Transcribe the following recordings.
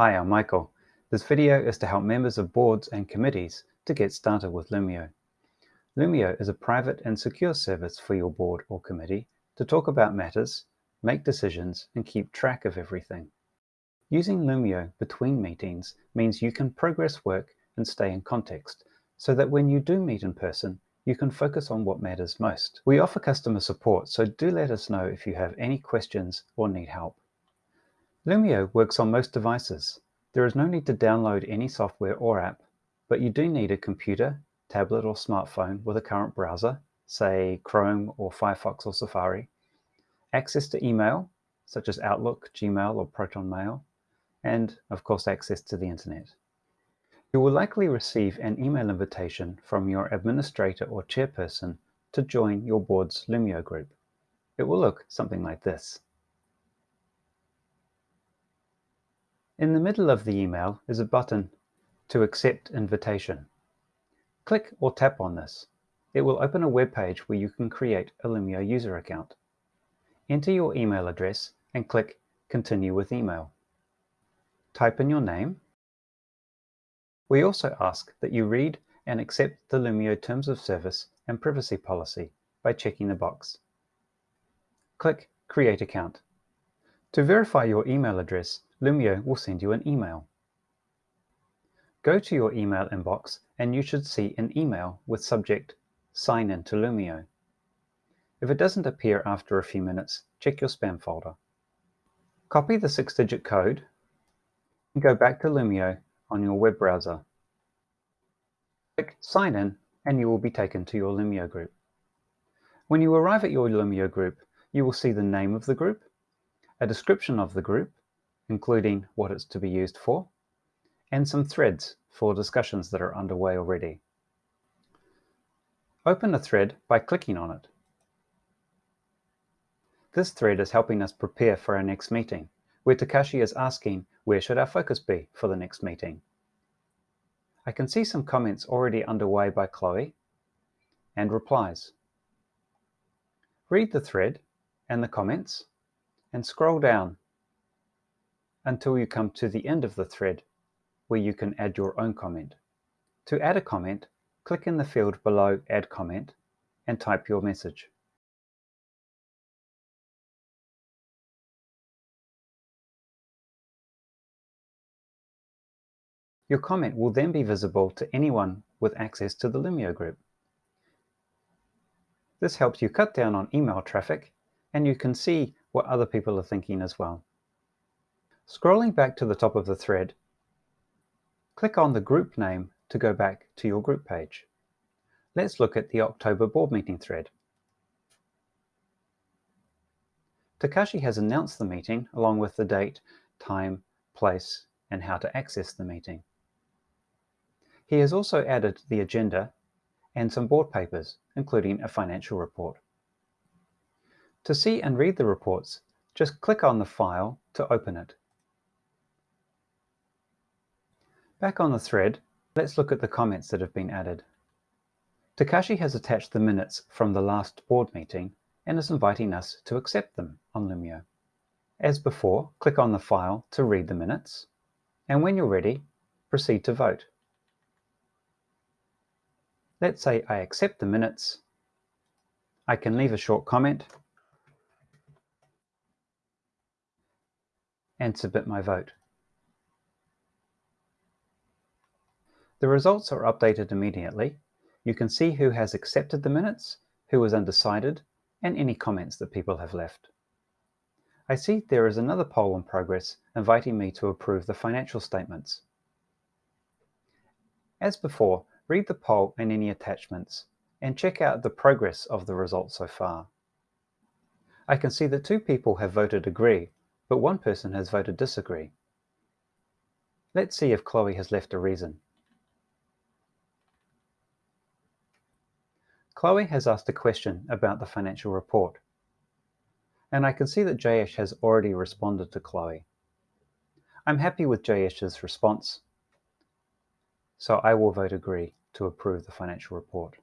Hi, I'm Michael. This video is to help members of boards and committees to get started with Loomio. Loomio is a private and secure service for your board or committee to talk about matters, make decisions, and keep track of everything. Using Loomio between meetings means you can progress work and stay in context, so that when you do meet in person, you can focus on what matters most. We offer customer support, so do let us know if you have any questions or need help. Loomio works on most devices. There is no need to download any software or app, but you do need a computer, tablet or smartphone with a current browser, say Chrome or Firefox or Safari, access to email, such as Outlook, Gmail or Proton Mail, and of course access to the internet. You will likely receive an email invitation from your administrator or chairperson to join your board's Loomio group. It will look something like this. In the middle of the email is a button to accept invitation. Click or tap on this. It will open a web page where you can create a Loomio user account. Enter your email address and click Continue with email. Type in your name. We also ask that you read and accept the Loomio Terms of Service and Privacy Policy by checking the box. Click Create Account. To verify your email address, Loomio will send you an email. Go to your email inbox and you should see an email with subject Sign in to Loomio. If it doesn't appear after a few minutes, check your spam folder. Copy the six-digit code and go back to Loomio on your web browser. Click Sign in and you will be taken to your Loomio group. When you arrive at your Loomio group, you will see the name of the group, a description of the group, including what it's to be used for, and some threads for discussions that are underway already. Open a thread by clicking on it. This thread is helping us prepare for our next meeting, where Takashi is asking where should our focus be for the next meeting. I can see some comments already underway by Chloe and replies. Read the thread and the comments and scroll down until you come to the end of the thread where you can add your own comment. To add a comment, click in the field below Add Comment and type your message. Your comment will then be visible to anyone with access to the Loomio group. This helps you cut down on email traffic and you can see what other people are thinking as well. Scrolling back to the top of the thread, click on the group name to go back to your group page. Let's look at the October board meeting thread. Takashi has announced the meeting along with the date, time, place, and how to access the meeting. He has also added the agenda and some board papers, including a financial report. To see and read the reports, just click on the file to open it. Back on the thread, let's look at the comments that have been added. Takashi has attached the minutes from the last board meeting and is inviting us to accept them on Loomio. As before, click on the file to read the minutes, and when you're ready, proceed to vote. Let's say I accept the minutes. I can leave a short comment and submit my vote. The results are updated immediately. You can see who has accepted the minutes, who was undecided, and any comments that people have left. I see there is another poll in progress inviting me to approve the financial statements. As before, read the poll and any attachments, and check out the progress of the results so far. I can see that two people have voted agree, but one person has voted disagree. Let's see if Chloe has left a reason. Chloe has asked a question about the financial report. And I can see that Jayesh has already responded to Chloe. I'm happy with Jayesh's response, so I will vote agree to approve the financial report.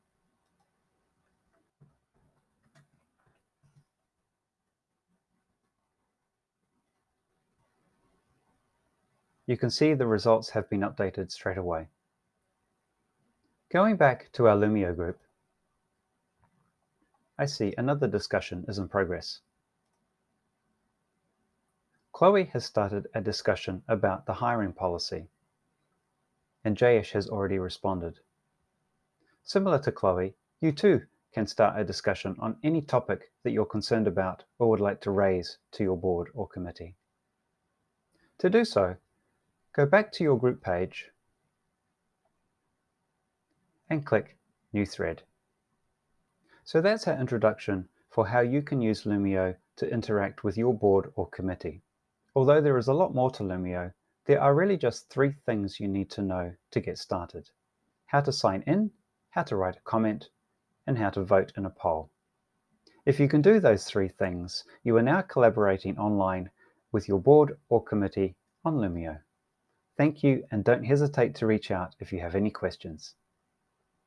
you can see the results have been updated straight away. Going back to our Loomio group, I see another discussion is in progress. Chloe has started a discussion about the hiring policy, and Jayesh has already responded. Similar to Chloe, you too can start a discussion on any topic that you're concerned about or would like to raise to your board or committee. To do so, go back to your group page and click New Thread. So that's our introduction for how you can use Loomio to interact with your board or committee. Although there is a lot more to Loomio, there are really just three things you need to know to get started. How to sign in, how to write a comment, and how to vote in a poll. If you can do those three things, you are now collaborating online with your board or committee on Loomio. Thank you and don't hesitate to reach out if you have any questions.